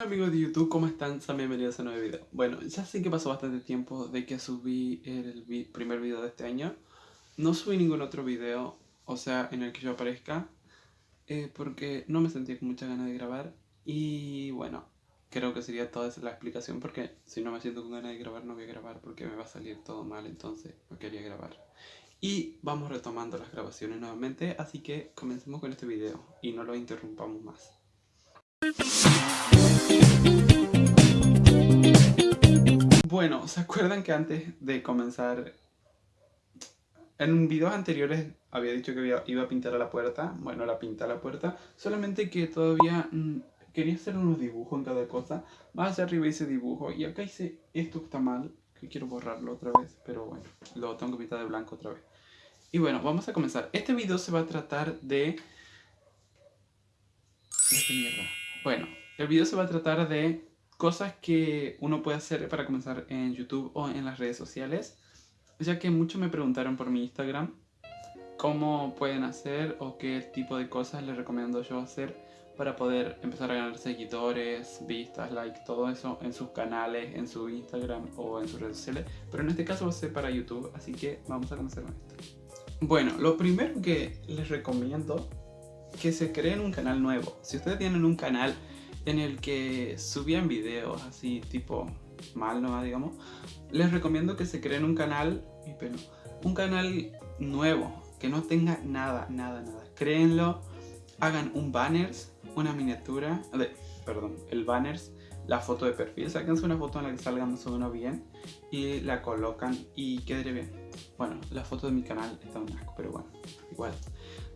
Hola amigos de YouTube, ¿cómo están? Sean bienvenidos a un nuevo video. Bueno, ya sé que pasó bastante tiempo de que subí el primer video de este año. No subí ningún otro video, o sea, en el que yo aparezca, eh, porque no me sentía con muchas ganas de grabar. Y bueno, creo que sería toda esa la explicación, porque si no me siento con ganas de grabar, no voy a grabar porque me va a salir todo mal, entonces no quería grabar. Y vamos retomando las grabaciones nuevamente, así que comencemos con este video y no lo interrumpamos más. Bueno, ¿se acuerdan que antes de comenzar... En videos anteriores había dicho que iba a pintar a la puerta. Bueno, la pinta a la puerta. Solamente que todavía mm, quería hacer unos dibujos en cada cosa. Más hacia arriba hice dibujo. Y acá hice esto que está mal. Que quiero borrarlo otra vez. Pero bueno, lo tengo que pintar de blanco otra vez. Y bueno, vamos a comenzar. Este video se va a tratar de... ¿De mierda? Bueno, el video se va a tratar de cosas que uno puede hacer para comenzar en YouTube o en las redes sociales. Ya que muchos me preguntaron por mi Instagram cómo pueden hacer o qué tipo de cosas les recomiendo yo hacer para poder empezar a ganar seguidores, vistas, likes, todo eso en sus canales, en su Instagram o en sus redes sociales. Pero en este caso va a ser para YouTube, así que vamos a comenzar con esto. Bueno, lo primero que les recomiendo que se creen un canal nuevo. Si ustedes tienen un canal en el que subían videos así tipo mal no digamos, les recomiendo que se creen un canal, pero un canal nuevo, que no tenga nada, nada, nada. Créenlo, hagan un banners, una miniatura, de, perdón, el banners, la foto de perfil, sáquense una foto en la que salga más o menos bien y la colocan y quede bien. Bueno, la foto de mi canal está un asco, pero bueno, igual.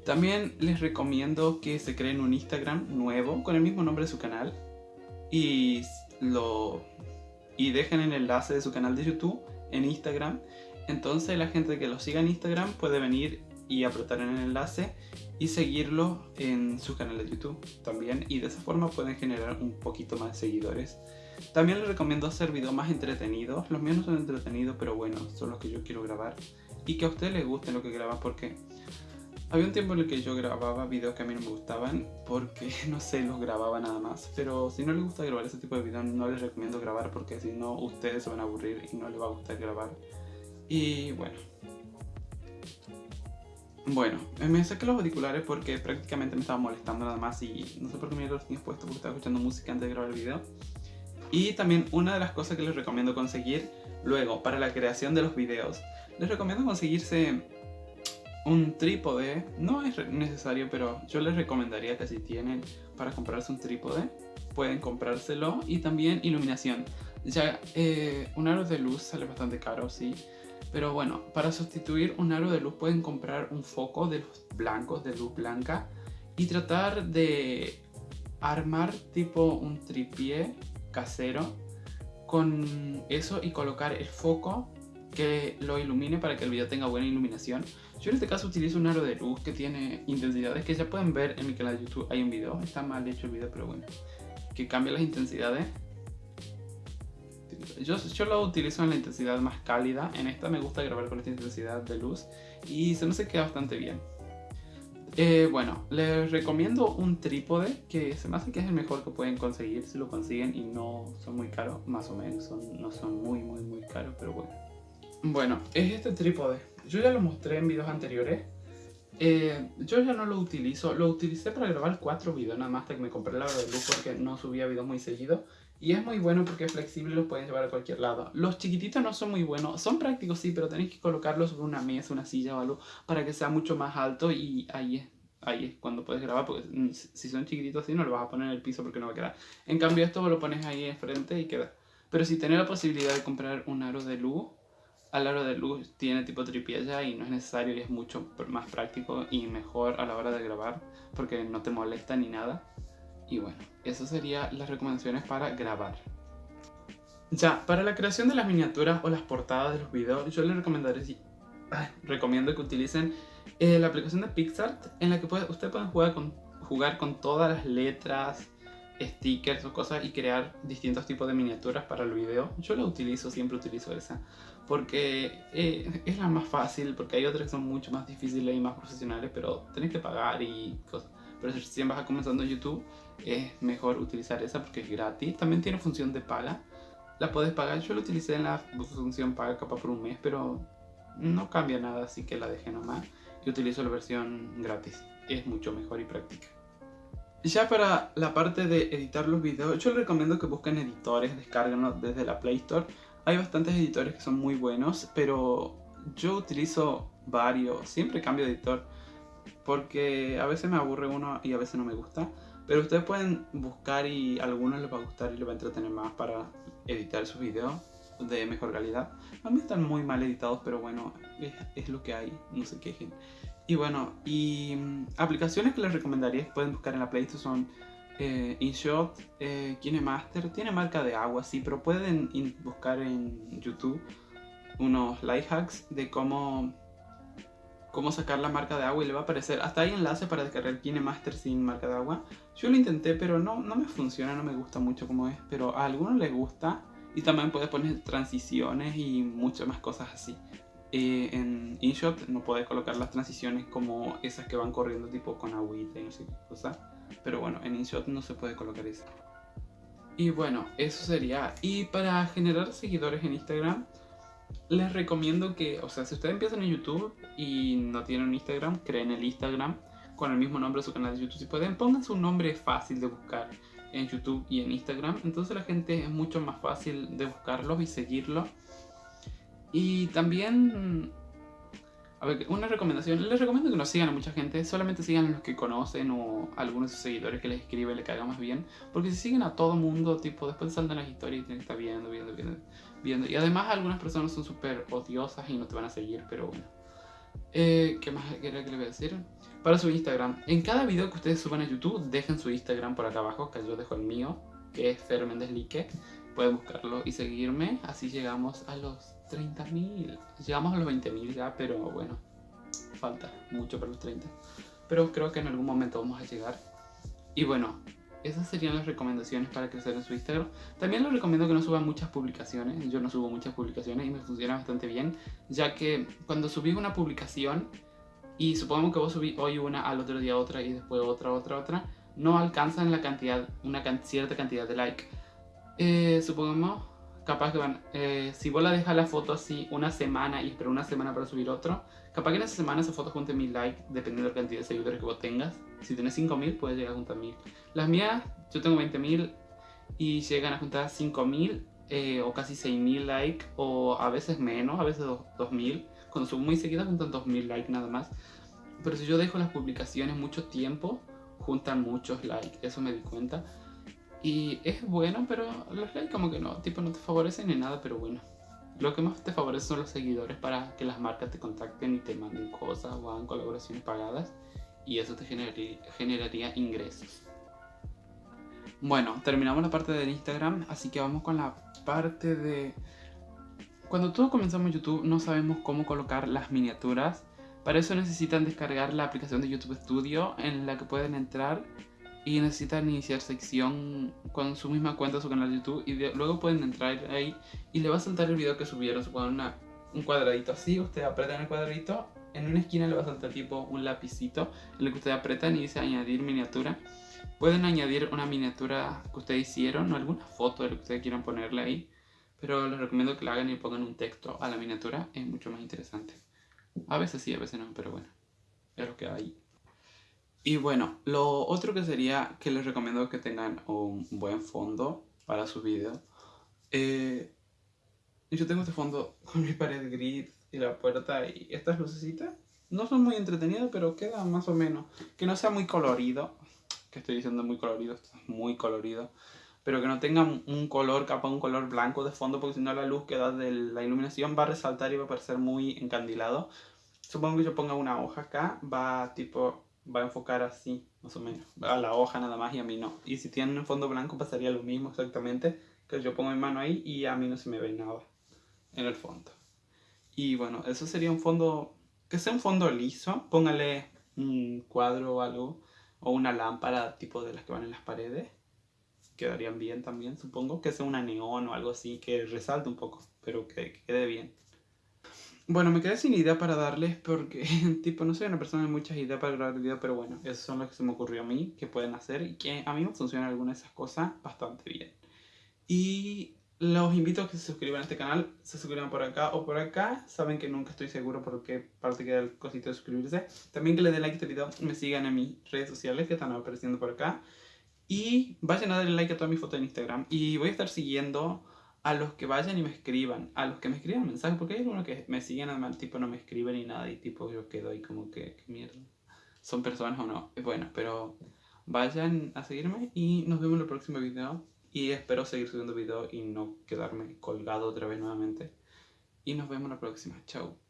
También les recomiendo que se creen un Instagram nuevo con el mismo nombre de su canal y, lo, y dejen el enlace de su canal de YouTube en Instagram. Entonces la gente que lo siga en Instagram puede venir y apretar en el enlace y seguirlo en su canal de YouTube también y de esa forma pueden generar un poquito más de seguidores. También les recomiendo hacer videos más entretenidos, los míos no son entretenidos pero bueno, son los que yo quiero grabar y que a ustedes les guste lo que graban porque había un tiempo en el que yo grababa videos que a mí no me gustaban porque, no sé, los grababa nada más. Pero si no les gusta grabar ese tipo de videos, no les recomiendo grabar porque si no, ustedes se van a aburrir y no les va a gustar grabar. Y bueno. Bueno, me saqué los auriculares porque prácticamente me estaba molestando nada más y no sé por qué me los tenía puestos porque estaba escuchando música antes de grabar el video. Y también una de las cosas que les recomiendo conseguir luego para la creación de los videos, les recomiendo conseguirse un trípode no es necesario, pero yo les recomendaría que si tienen para comprarse un trípode, pueden comprárselo y también iluminación. Ya eh, un aro de luz sale bastante caro, sí, pero bueno, para sustituir un aro de luz pueden comprar un foco de los blancos, de luz blanca, y tratar de armar tipo un tripié casero con eso y colocar el foco que lo ilumine para que el video tenga buena iluminación. Yo en este caso utilizo un aro de luz que tiene intensidades que ya pueden ver en mi canal de YouTube. Hay un video, está mal hecho el video, pero bueno, que cambia las intensidades. Yo, yo lo utilizo en la intensidad más cálida. En esta me gusta grabar con esta intensidad de luz y se me se queda bastante bien. Eh, bueno, les recomiendo un trípode que se me hace que es el mejor que pueden conseguir si lo consiguen y no son muy caros, más o menos, son, no son muy muy muy caros, pero bueno. Bueno, es este trípode. Yo ya lo mostré en videos anteriores. Eh, yo ya no lo utilizo. Lo utilicé para grabar cuatro videos nada más hasta que me compré la de luz porque no subía videos muy seguido. Y es muy bueno porque es flexible y los pueden llevar a cualquier lado. Los chiquititos no son muy buenos. Son prácticos sí, pero tenéis que colocarlos sobre una mesa, una silla o algo para que sea mucho más alto y ahí es, ahí es cuando puedes grabar. Porque si son chiquititos así no lo vas a poner en el piso porque no va a quedar. En cambio esto lo pones ahí enfrente y queda. Pero si tenés la posibilidad de comprar un aro de luz al aro de luz tiene tipo tripié ya y no es necesario y es mucho más práctico y mejor a la hora de grabar porque no te molesta ni nada. Y bueno, eso serían las recomendaciones para grabar. Ya, para la creación de las miniaturas o las portadas de los videos, yo les recomendaré, recomiendo que utilicen eh, la aplicación de PixArt en la que ustedes pueden jugar con, jugar con todas las letras, stickers o cosas y crear distintos tipos de miniaturas para el video. Yo la utilizo, siempre utilizo esa, porque eh, es la más fácil, porque hay otras que son mucho más difíciles y más profesionales, pero tenés que pagar y cosas. Pero si vas comenzando YouTube, es mejor utilizar esa porque es gratis. También tiene función de paga. La puedes pagar. Yo la utilicé en la función paga capaz por un mes, pero no cambia nada, así que la dejé nomás. Y utilizo la versión gratis. Es mucho mejor y práctica. Ya para la parte de editar los videos, yo les recomiendo que busquen editores, descárguenlos desde la Play Store. Hay bastantes editores que son muy buenos, pero yo utilizo varios, siempre cambio de editor, porque a veces me aburre uno y a veces no me gusta. Pero ustedes pueden buscar y a algunos les va a gustar y les va a entretener más para editar sus videos de mejor calidad. A mí están muy mal editados, pero bueno, es, lo que hay, no se quejen. Y bueno, y mm, aplicaciones que les recomendaría pueden buscar en la Play Store son eh, InShot, eh, KineMaster, tiene marca de agua, sí, pero pueden buscar en YouTube unos life hacks de cómo cómo sacar la marca de agua y le va a aparecer. Hasta hay enlace para descargar KineMaster sin marca de agua. Yo lo intenté, pero no, no me funciona, no me gusta mucho como es. Pero a algunos les gusta. Y también puedes poner transiciones y muchas más cosas así. Eh, en InShot no puedes colocar las transiciones como esas que van corriendo tipo con agüita y no sé qué cosa. Pero bueno, en InShot no se puede colocar eso. Y bueno, eso sería. Y para generar seguidores en Instagram, les recomiendo que, o sea, si ustedes empiezan en YouTube y no tienen Instagram, creen el Instagram con el mismo nombre de su canal de YouTube. Si pueden, pongan su nombre fácil de buscar en YouTube y en Instagram. Entonces la gente es mucho más fácil de buscarlos y seguirlos. Y también, a ver, una recomendación. Les recomiendo que no sigan a mucha gente. Solamente sigan a los que conocen o a algunos de sus seguidores que les escribe le caiga más bien. Porque si siguen a todo mundo, tipo, después saltan las historias y tienen que estar viendo, viendo, viendo viendo. Y además algunas personas son súper odiosas y no te van a seguir, pero bueno. Eh, ¿Qué más quería que le voy a decir? Para su Instagram. En cada video que ustedes suban a YouTube, dejen su Instagram por acá abajo, que yo dejo el mío, que es Fer Pueden buscarlo y seguirme. Así llegamos a los 30.000. Llegamos a los 20.000 ya, pero bueno, falta mucho para los 30. Pero creo que en algún momento vamos a llegar. Y bueno, esas serían las recomendaciones para crecer en su Instagram. También les recomiendo que no suban muchas publicaciones. Yo no subo muchas publicaciones y me funciona bastante bien, ya que cuando subís una publicación y supongamos que vos subís hoy una, al otro día otra y después otra, otra, otra, no alcanzan la cantidad, una cierta cantidad de like. Eh, supongamos, capaz que van, eh, si vos la dejas la foto así una semana y espera una semana para subir otro, capaz que en esa semana esa foto junte mil likes, dependiendo de la cantidad de seguidores que vos tengas. Si tienes 5000, puedes llegar a juntar 1000. Las mías, yo tengo 20.000 y llegan a juntar 5.000 eh, o casi 6.000 likes o a veces menos, a veces 2.000. Cuando subo muy seguidas juntan 2.000 likes nada más. Pero si yo dejo las publicaciones mucho tiempo, juntan muchos likes, eso me di cuenta. Y es bueno, pero los likes como que no, tipo no te favorecen ni nada, pero bueno. Lo que más te favorece son los seguidores para que las marcas te contacten y te manden cosas o hagan colaboraciones pagadas y eso te generaría, generaría ingresos. Bueno, terminamos la parte del Instagram, así que vamos con la parte de... Cuando todos comenzamos YouTube no sabemos cómo colocar las miniaturas. Para eso necesitan descargar la aplicación de YouTube Studio en la que pueden entrar y necesitan iniciar sección con su misma cuenta, su canal de YouTube y luego pueden entrar ahí y le va a saltar el video que subieron, supongo una, un cuadradito así, usted aprieta en el cuadradito en una esquina le va a saltar tipo un lapicito en el que ustedes apretan y dice añadir miniatura. Pueden añadir una miniatura que ustedes hicieron o alguna foto de lo que ustedes quieran ponerle ahí. Pero les recomiendo que la hagan y pongan un texto a la miniatura. Es mucho más interesante. A veces sí, a veces no, pero bueno. Es lo que hay. Y bueno, lo otro que sería que les recomiendo que tengan un buen fondo para su video. Eh, yo tengo este fondo con mi pared gris y la puerta y estas lucecitas no son muy entretenidas, pero quedan más o menos. Que no sea muy colorido, que estoy diciendo muy colorido, esto es muy colorido, pero que no tenga un color, capa un color blanco de fondo, porque si no la luz que da de la iluminación va a resaltar y va a parecer muy encandilado. Supongo que yo ponga una hoja acá, va tipo, va a enfocar así, más o menos, a la hoja nada más y a mí no. Y si tienen un fondo blanco pasaría lo mismo exactamente, que yo pongo mi mano ahí y a mí no se me ve nada en el fondo. Y bueno, eso sería un fondo, que sea un fondo liso, póngale un cuadro o algo, o una lámpara tipo de las que van en las paredes, quedarían bien también, supongo, que sea una neón o algo así, que resalte un poco, pero que, quede bien. Bueno, me quedé sin idea para darles porque, tipo, no soy una persona de muchas ideas para grabar el video, pero bueno, esos son los que se me ocurrió a mí, que pueden hacer y que a mí me funcionan algunas de esas cosas bastante bien. Y los invito a que se suscriban a este canal, se suscriban por acá o por acá. Saben que nunca estoy seguro por qué parte queda el cosito de suscribirse. También que le den like a este video, me sigan en mis redes sociales que están apareciendo por acá. Y vayan a darle like a todas mis fotos en Instagram. Y voy a estar siguiendo a los que vayan y me escriban, a los que me escriban mensajes, porque hay algunos que me siguen, además, tipo, no me escriben ni nada, y tipo, yo quedo ahí como que, ¿qué mierda? ¿Son personas o no? Bueno, pero vayan a seguirme y nos vemos en el próximo video. Y espero seguir subiendo videos y no quedarme colgado otra vez nuevamente. Y nos vemos la próxima. Chao.